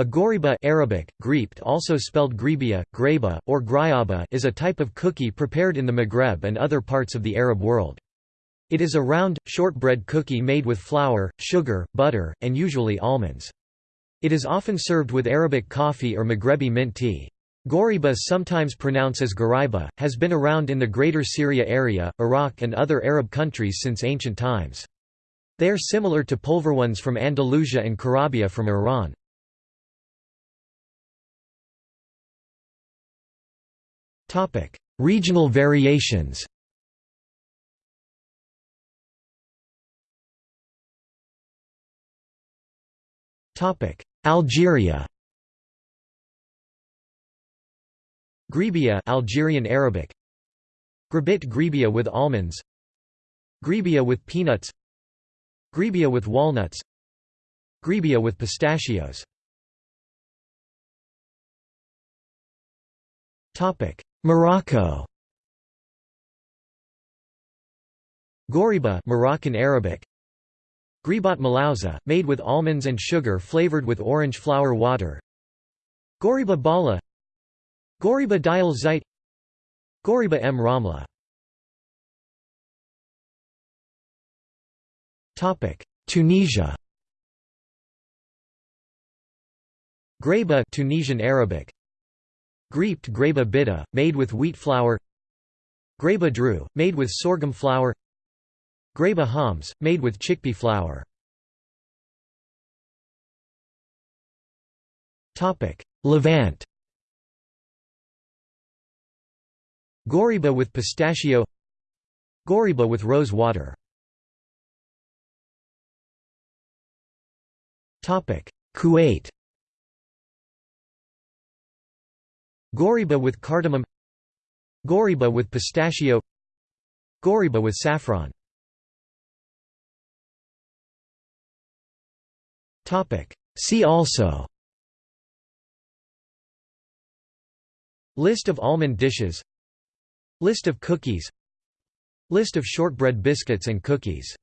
A ghoriba Arabic, greept also spelled gribia, greba, or grayaba is a type of cookie prepared in the Maghreb and other parts of the Arab world. It is a round, shortbread cookie made with flour, sugar, butter, and usually almonds. It is often served with Arabic coffee or Maghrebi mint tea. Ghoriba sometimes pronounced as Ghariba, has been around in the Greater Syria area, Iraq and other Arab countries since ancient times. They are similar to polvorones from Andalusia and Karabia from Iran. Topic: Regional variations. Topic: Algeria. Gribia Algerian Arabic. Gribit gribia with almonds. Gribia with peanuts. Gribia with walnuts. Gribia with pistachios. Topic: Morocco. Ghoriba Moroccan Arabic. Gribat Malauza, made with almonds and sugar flavored with orange flower water. Ghoriba Bala. Ghoriba Dial Zait Ghoriba M. Ramla. Tunisia. Greba Tunisian Arabic Greeped greba bitta, made with wheat flour. Greba dru, made with sorghum flour. Greba hams, made with chickpea flour. Levant. Ghoriba with pistachio. Ghoriba with rose water. Kuwait Ghoriba with cardamom Ghoriba with pistachio Ghoriba with saffron. See also. List of almond dishes. List of cookies. List of shortbread biscuits and cookies